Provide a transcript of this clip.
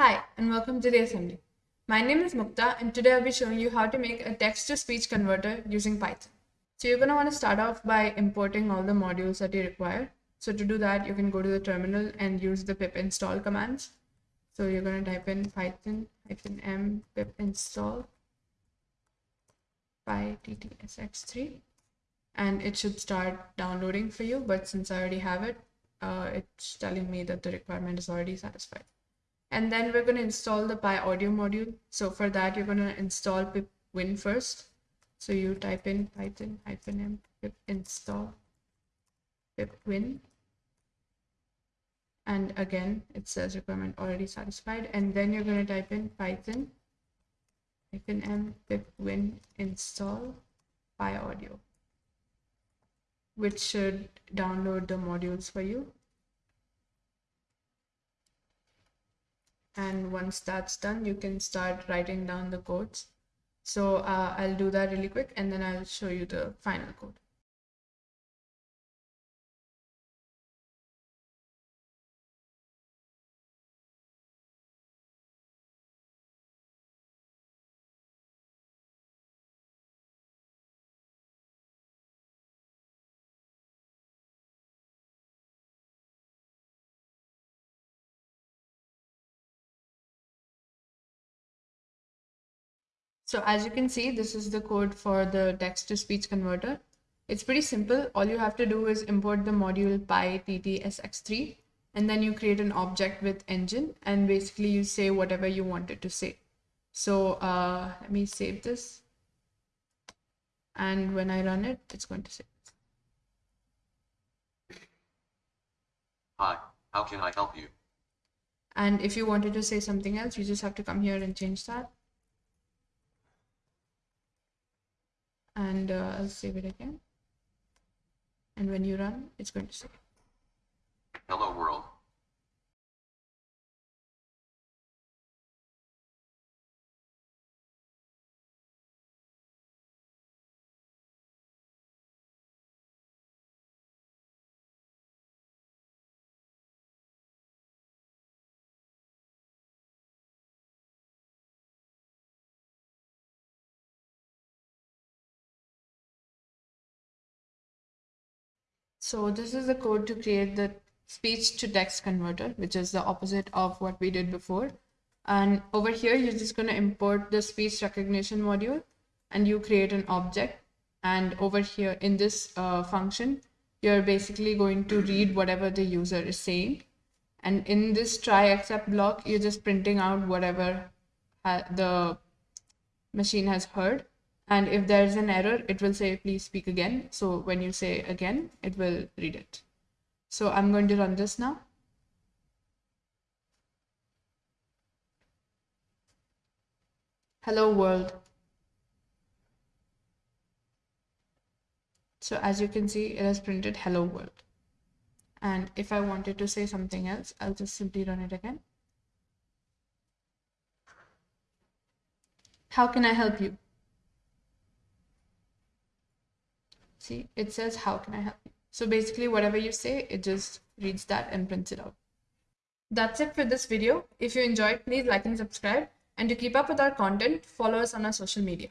Hi, and welcome to the assembly. My name is Mukta, and today I'll be showing you how to make a text-to-speech converter using Python. So you're going to want to start off by importing all the modules that you require. So to do that, you can go to the terminal and use the pip install commands. So you're going to type in python -m pip install pyttsx3 and it should start downloading for you. But since I already have it, uh, it's telling me that the requirement is already satisfied. And then we're going to install the PyAudio module. So for that, you're going to install pipwin first. So you type in python hyphen m pip install pipwin. And again, it says requirement already satisfied. And then you're going to type in python hyphen m pipwin install PyAudio which should download the modules for you. And once that's done, you can start writing down the codes. So uh, I'll do that really quick and then I'll show you the final code. So as you can see, this is the code for the text to speech converter. It's pretty simple. All you have to do is import the module pyttsx3 and then you create an object with engine and basically you say whatever you want it to say. So uh, let me save this. And when I run it, it's going to say. Hi, how can I help you? And if you wanted to say something else, you just have to come here and change that. And uh, I'll save it again. And when you run, it's going to say. So this is the code to create the speech to text converter, which is the opposite of what we did before. And over here, you're just going to import the speech recognition module and you create an object. And over here in this uh, function, you're basically going to read whatever the user is saying. And in this try except block, you're just printing out whatever the machine has heard and if there is an error it will say please speak again. So when you say again it will read it. So i'm going to run this now. Hello world. So as you can see it has printed hello world. And if i wanted to say something else i'll just simply run it again. How can i help you See, it says, how can I help you? So basically whatever you say, it just reads that and prints it out. That's it for this video. If you enjoyed, please like and subscribe. And to keep up with our content, follow us on our social media.